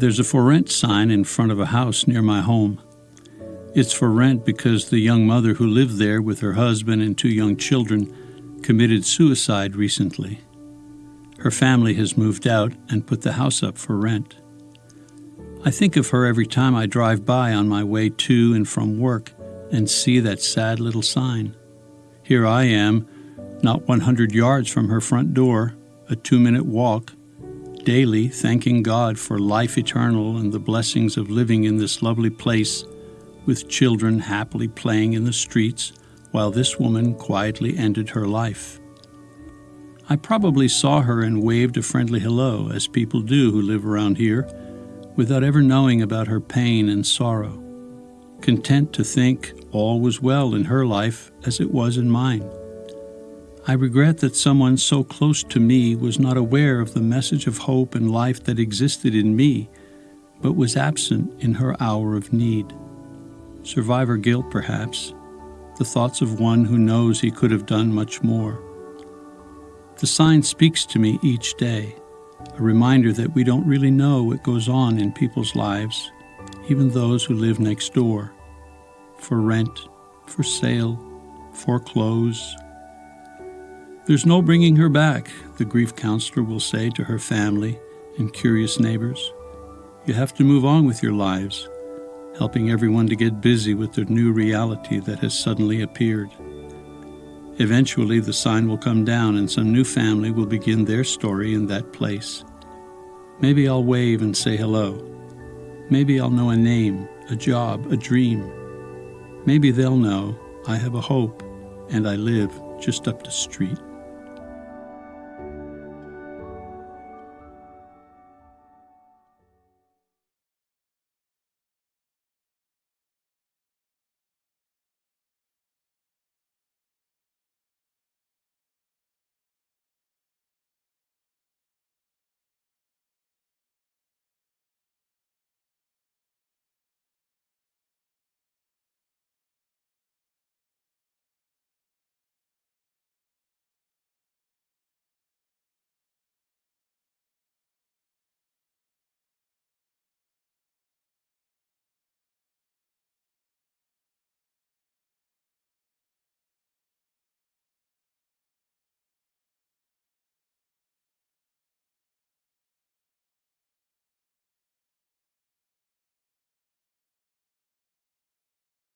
There's a for rent sign in front of a house near my home. It's for rent because the young mother who lived there with her husband and two young children committed suicide recently. Her family has moved out and put the house up for rent. I think of her every time I drive by on my way to and from work and see that sad little sign. Here I am, not 100 yards from her front door, a two minute walk, daily thanking God for life eternal and the blessings of living in this lovely place with children happily playing in the streets while this woman quietly ended her life. I probably saw her and waved a friendly hello, as people do who live around here, without ever knowing about her pain and sorrow, content to think all was well in her life as it was in mine. I regret that someone so close to me was not aware of the message of hope and life that existed in me, but was absent in her hour of need. Survivor guilt, perhaps, the thoughts of one who knows he could have done much more. The sign speaks to me each day, a reminder that we don't really know what goes on in people's lives, even those who live next door, for rent, for sale, foreclose. There's no bringing her back, the grief counselor will say to her family and curious neighbors. You have to move on with your lives helping everyone to get busy with the new reality that has suddenly appeared. Eventually, the sign will come down and some new family will begin their story in that place. Maybe I'll wave and say hello. Maybe I'll know a name, a job, a dream. Maybe they'll know I have a hope and I live just up the street.